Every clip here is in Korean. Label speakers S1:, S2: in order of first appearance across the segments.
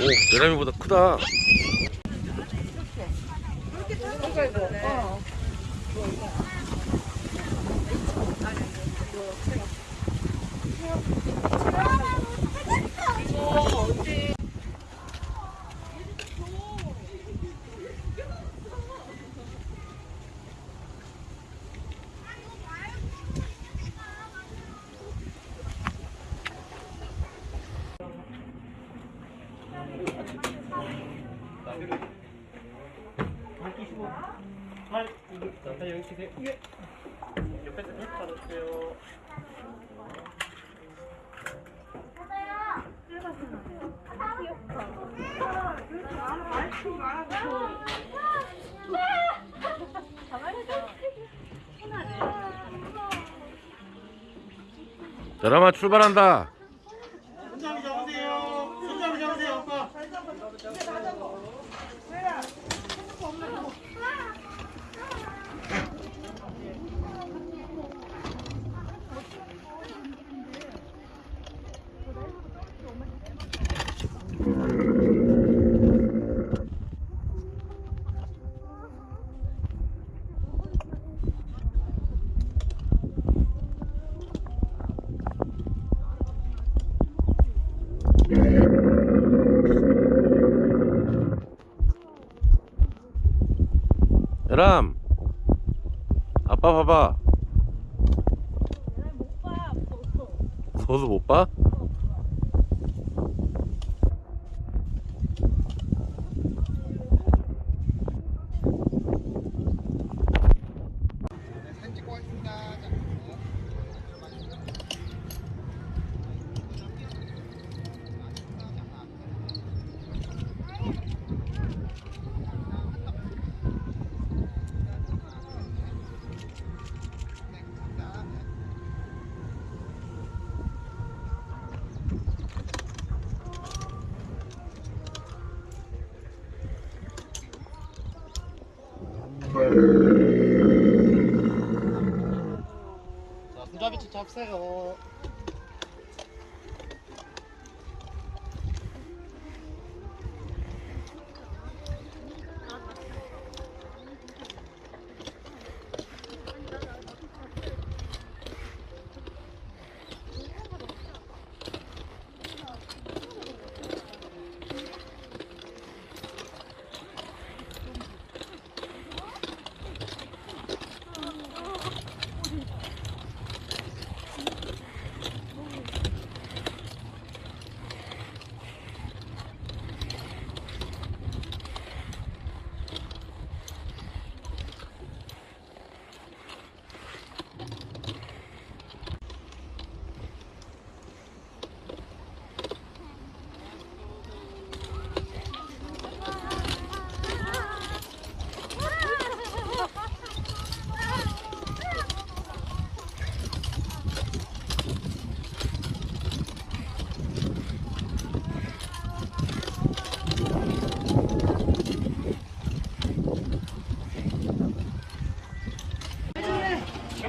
S1: 오, 내라미보다 크다. 내라마 출발한다.
S2: 손잡이 잡으세요. 손잡이 잡으세요, 오빠.
S1: 내람. 아빠 봐봐. 무서워서 못 봐?
S2: 좀 잡세요.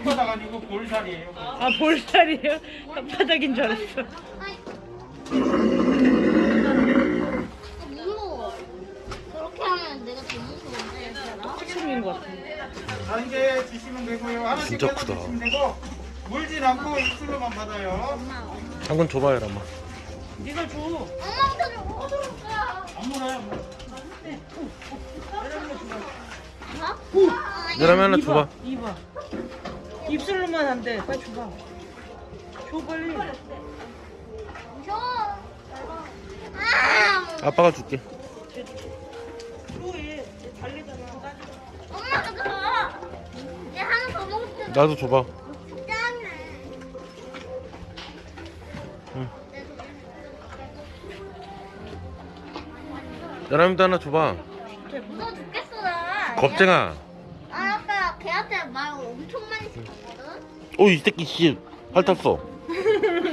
S2: 혓바닥 아니고 볼살이에요.
S3: 아 볼살이에요? 혓바닥인 줄 알았어
S4: 무서워. 그렇게 하면 내가 더 무서운데.
S3: 사슴인 것 같은데
S2: 자, 이제 드시면 되고요. 하나씩
S1: 진짜
S2: 빼서
S1: 크다.
S2: 드시면 되고 물진 않고 입술로만 받아요.
S1: 한 건 줘봐, 내라마.
S3: 네가 줘
S4: 엄마한테 좀 어디로 가?
S2: 안 물어요. 안 물어요.
S1: 내라마 하나 줘봐.
S3: 이봐 입술로만 안 돼 빨리 줘봐 줘 빨리
S4: 줘. 아,
S1: 아빠가 줄게.
S3: 줘얘 달리잖아
S4: 엄마가 줘. 얘 하나 더 먹을 때
S1: 나도 줘봐.
S4: 짠해.
S1: 응. 내라미도 하나 줘봐.
S4: 무서워 죽겠어 나.
S1: 겁쟁아.
S4: 걔한테 말 엄청 많이 시켰거든.
S1: 오, 이 새끼 씨. 핥았어.